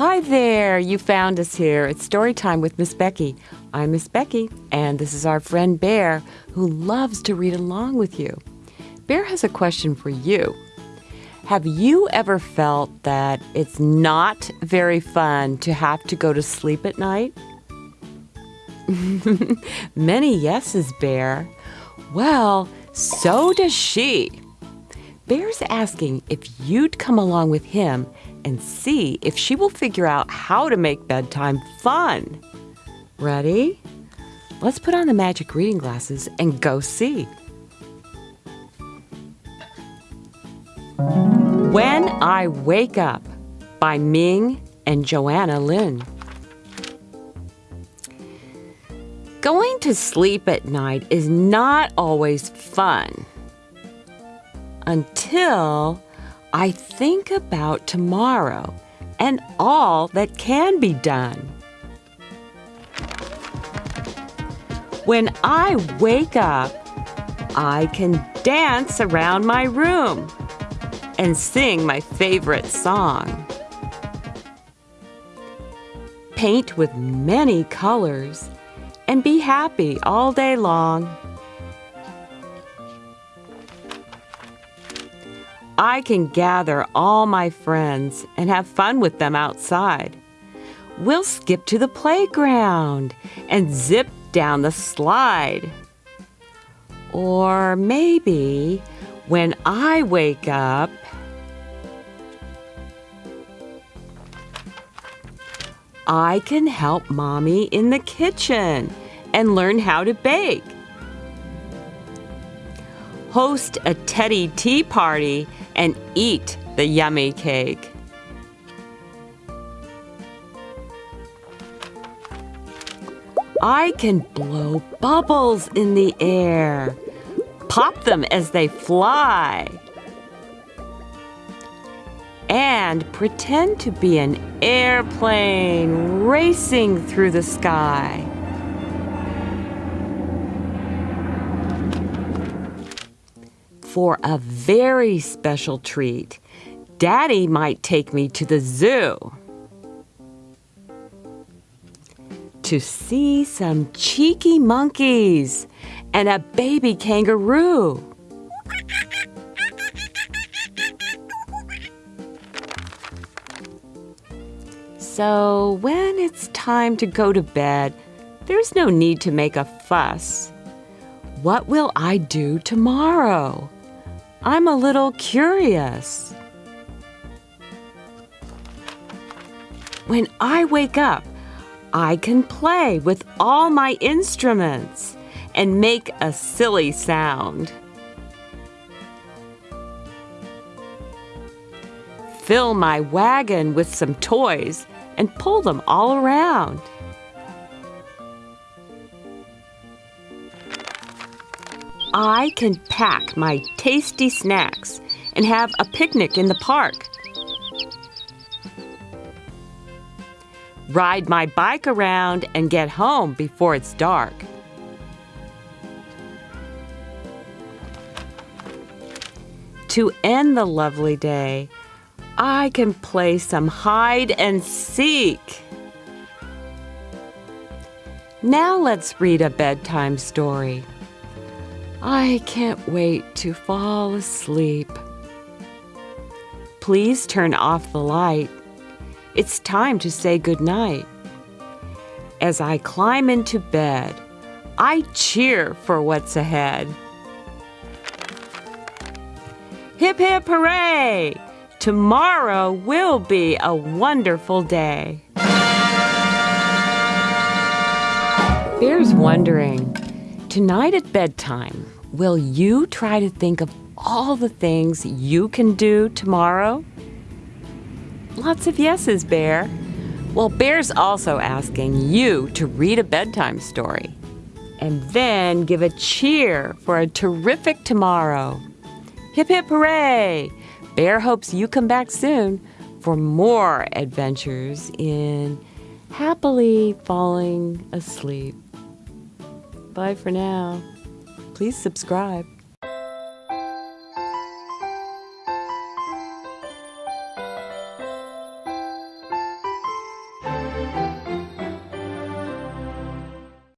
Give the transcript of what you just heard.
Hi there, you found us here. It's story time with Miss Becky. I'm Miss Becky, and this is our friend Bear, who loves to read along with you. Bear has a question for you. Have you ever felt that it's not very fun to have to go to sleep at night? Many yeses, Bear. Well, so does she. Bear's asking if you'd come along with him and see if she will figure out how to make bedtime fun. Ready? Let's put on the magic reading glasses and go see. When I Wake Up by Ming and Joanna Lin. Going to sleep at night is not always fun until I think about tomorrow and all that can be done. When I wake up, I can dance around my room and sing my favorite song. Paint with many colors and be happy all day long. I can gather all my friends and have fun with them outside. We'll skip to the playground and zip down the slide. Or maybe when I wake up, I can help mommy in the kitchen and learn how to bake. Host a Teddy tea party and eat the yummy cake. I can blow bubbles in the air, pop them as they fly, and pretend to be an airplane racing through the sky. For a very special treat. Daddy might take me to the zoo to see some cheeky monkeys and a baby kangaroo. So, when it's time to go to bed, there's no need to make a fuss. What will I do tomorrow? I'm a little curious. When I wake up, I can play with all my instruments and make a silly sound. Fill my wagon with some toys and pull them all around. I can pack my tasty snacks and have a picnic in the park. Ride my bike around and get home before it's dark. To end the lovely day, I can play some hide and seek. Now let's read a bedtime story. I can't wait to fall asleep. Please turn off the light. It's time to say goodnight. As I climb into bed, I cheer for what's ahead. Hip hip hooray! Tomorrow will be a wonderful day. Bear's wondering Tonight at bedtime, will you try to think of all the things you can do tomorrow? Lots of yeses, Bear. Well, Bear's also asking you to read a bedtime story and then give a cheer for a terrific tomorrow. Hip hip hooray! Bear hopes you come back soon for more adventures in happily falling asleep. Bye for now. Please subscribe.